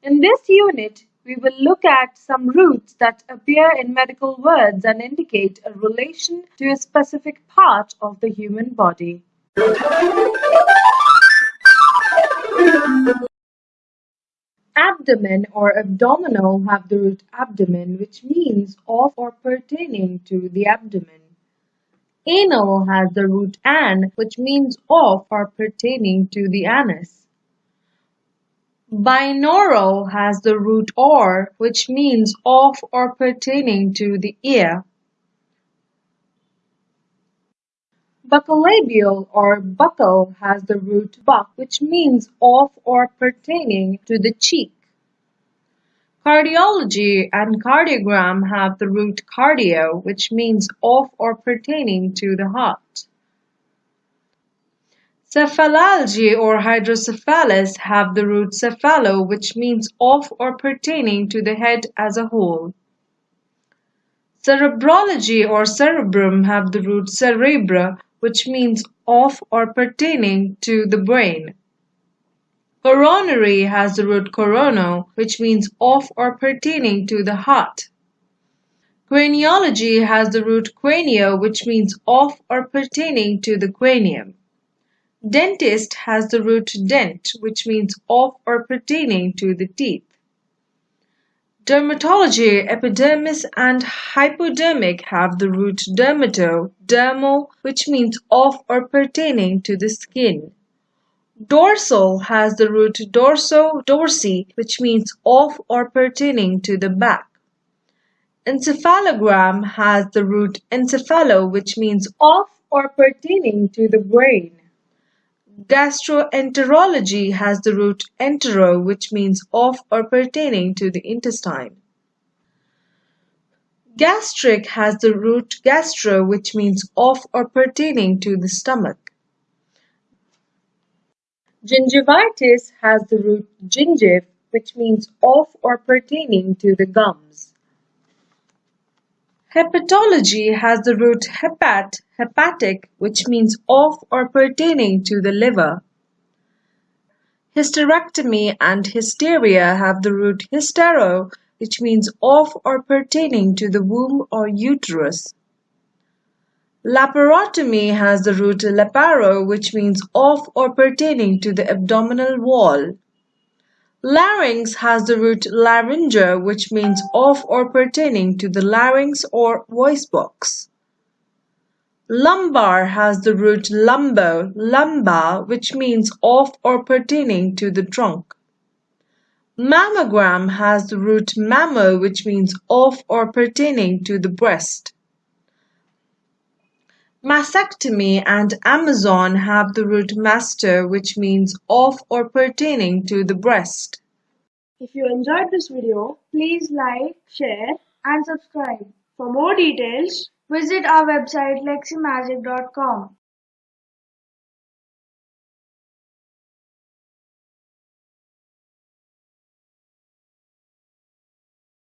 In this unit, we will look at some roots that appear in medical words and indicate a relation to a specific part of the human body. Abdomen or abdominal have the root abdomen which means of or pertaining to the abdomen. Anal has the root an which means of or pertaining to the anus. Binaural has the root aur which means of or pertaining to the ear. Buccolabial or buccal has the root bucc which means of or pertaining to the cheek. Cardiology and cardiogram have the root cardio which means of or pertaining to the heart. Cephalalgia or hydrocephalus have the root cephalo which means of or pertaining to the head as a whole. Cerebrology or cerebrum have the root cerebra which means of or pertaining to the brain. Coronary has the root corono, which means of or pertaining to the heart. Craniology has the root cranio, which means of or pertaining to the cranium. Dentist has the root dent, which means of or pertaining to the teeth. Dermatology, epidermis and hypodermic have the root dermato, dermal, which means of or pertaining to the skin. Dorsal has the root dorso, dorsi, which means of or pertaining to the back. Encephalogram has the root encephalo, which means of or pertaining to the brain. Gastroenterology has the root entero, which means of or pertaining to the intestine. Gastric has the root gastro, which means of or pertaining to the stomach. Gingivitis has the root gingiv, which means of or pertaining to the gums. Hepatology has the root hepat, hepatic, which means of or pertaining to the liver. Hysterectomy and hysteria have the root hystero, which means of or pertaining to the womb or uterus. Laparotomy has the root laparo, which means of or pertaining to the abdominal wall. Larynx has the root larynga, which means of or pertaining to the larynx or voice box. Lumbar has the root lumbo, "lumba" which means of or pertaining to the trunk. Mammogram has the root mammo, which means of or pertaining to the breast. Mastectomy and Amazon have the root master which means of or pertaining to the breast. If you enjoyed this video, please like, share and subscribe. For more details, visit our website leximagic.com.